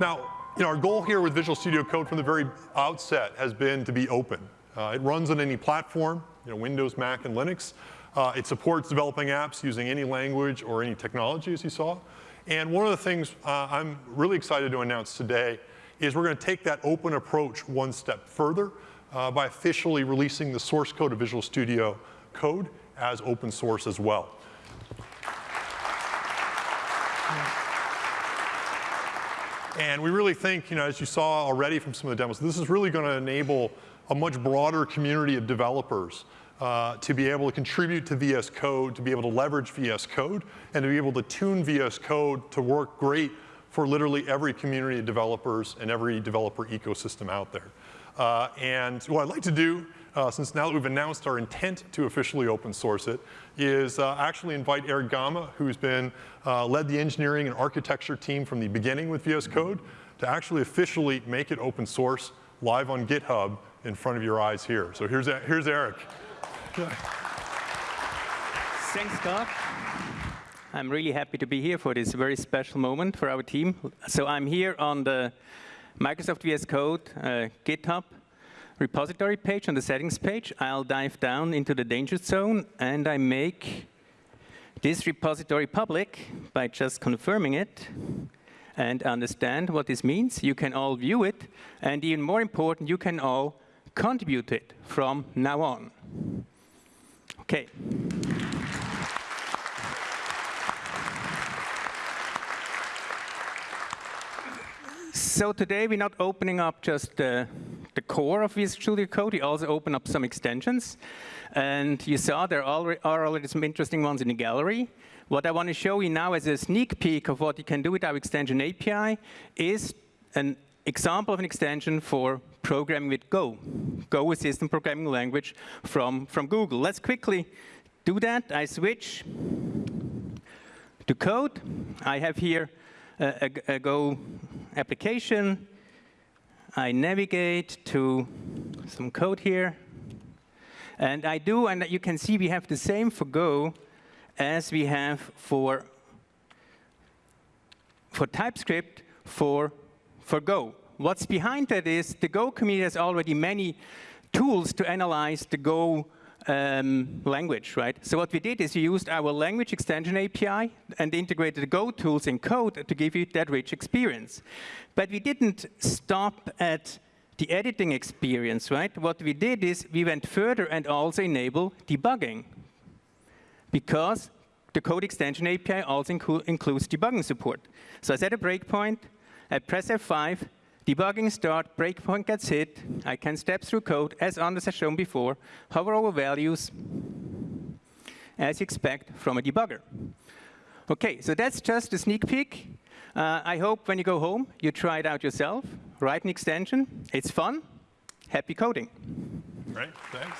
Now, you know, our goal here with Visual Studio Code from the very outset has been to be open. Uh, it runs on any platform, you know, Windows, Mac, and Linux. Uh, it supports developing apps using any language or any technology, as you saw. And one of the things uh, I'm really excited to announce today is we're going to take that open approach one step further uh, by officially releasing the source code of Visual Studio Code as open source as well. And we really think, you know, as you saw already from some of the demos, this is really going to enable a much broader community of developers uh, to be able to contribute to VS Code, to be able to leverage VS Code, and to be able to tune VS Code to work great for literally every community of developers and every developer ecosystem out there. Uh, and what I'd like to do, uh, since now that we've announced our intent to officially open source it, is uh, actually invite Erich Gamma, who's been uh, led the engineering and architecture team from the beginning with VS Code, to actually officially make it open source live on GitHub in front of your eyes here. So here's, here's Erich. Thanks, Scott. I'm really happy to be here for this very special moment for our team. So I'm here on the Microsoft VS Code uh, GitHub repository page, on the settings page. I'll dive down into the danger zone, and I make this repository public by just confirming it and understand what this means. You can all view it, and even more important, you can all contribute to it from now on. Okay. So today we're not opening up just the, the core of Visual Code, we also open up some extensions. And you saw there are already some interesting ones in the gallery. What I want to show you now as a sneak peek of what you can do with our extension API is an example of an extension for programming with Go. Go is a system programming language from, from Google. Let's quickly do that. I switch to code. I have here a, a, a Go application. I navigate to some code here. And I do, and you can see we have the same for Go as we have for, for TypeScript for for Go. What's behind that is the Go community has already many tools to analyze the Go um, language, right? So what we did is we used our language extension API and integrated Go tools in code to give you that rich experience. But we didn't stop at the editing experience, right? What we did is we went further and also enable debugging. Because the code extension API also inclu includes debugging support. So I set a breakpoint, I press F5, debugging start, breakpoint gets hit, I can step through code, as Anders has shown before, hover over values, as you expect from a debugger. OK, so that's just a sneak peek. Uh, I hope when you go home, you try it out yourself, write an extension. It's fun. Happy coding. Great, thanks.